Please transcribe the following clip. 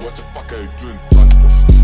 What the fuck are you doing?